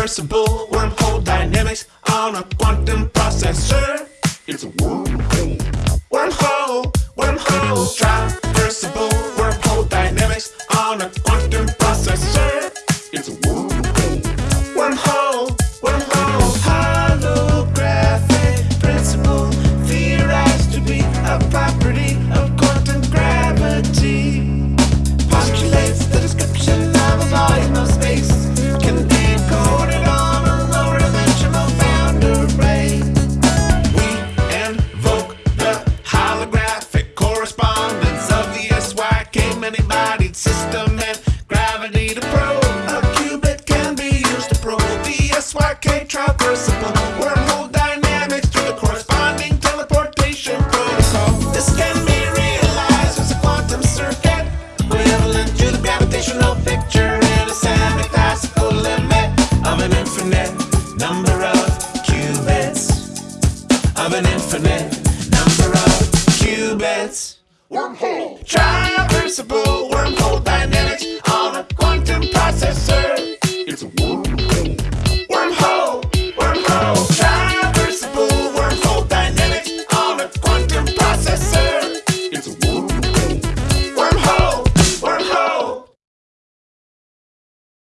traversable wormhole dynamics on a quantum processor. It's a wormhole. Wormhole, wormhole, traversable wormhole dynamics on a quantum processor. It's a wormhole. Wormhole, wormhole, holographic principle theorized to be a property wormhole dynamics the corresponding teleportation protocol. This can be realized a quantum circuit the gravitational picture in a semi-classical limit of an infinite number of qubits of an infinite number of qubits. Wormhole. Traversable